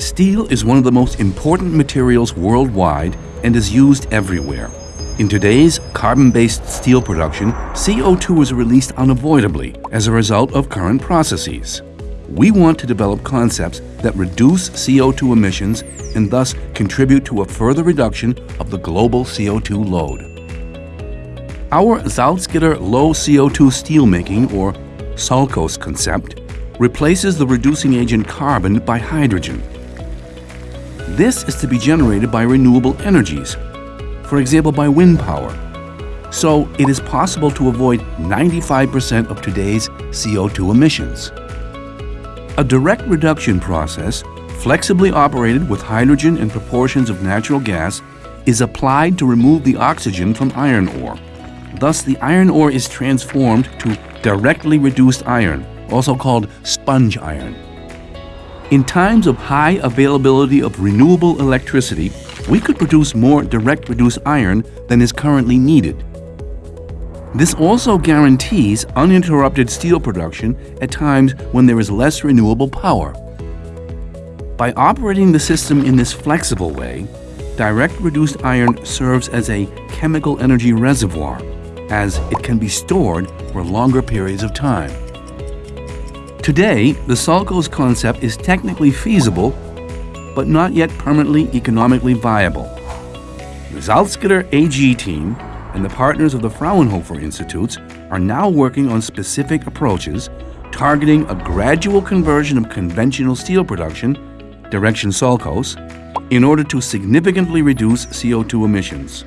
Steel is one of the most important materials worldwide and is used everywhere. In today's carbon-based steel production, CO2 is released unavoidably as a result of current processes. We want to develop concepts that reduce CO2 emissions and thus contribute to a further reduction of the global CO2 load. Our Salzgitter low CO2 steelmaking, or SALCOS concept, replaces the reducing agent carbon by hydrogen. This is to be generated by renewable energies, for example by wind power. So it is possible to avoid 95% of today's CO2 emissions. A direct reduction process, flexibly operated with hydrogen and proportions of natural gas, is applied to remove the oxygen from iron ore. Thus, the iron ore is transformed to directly reduced iron, also called sponge iron. In times of high availability of renewable electricity, we could produce more direct reduced iron than is currently needed. This also guarantees uninterrupted steel production at times when there is less renewable power. By operating the system in this flexible way, direct reduced iron serves as a chemical energy reservoir, as it can be stored for longer periods of time. Today, the SALCOS concept is technically feasible, but not yet permanently economically viable. The Salzgitter AG team and the partners of the Fraunhofer Institutes are now working on specific approaches targeting a gradual conversion of conventional steel production, direction SALCOS, in order to significantly reduce CO2 emissions.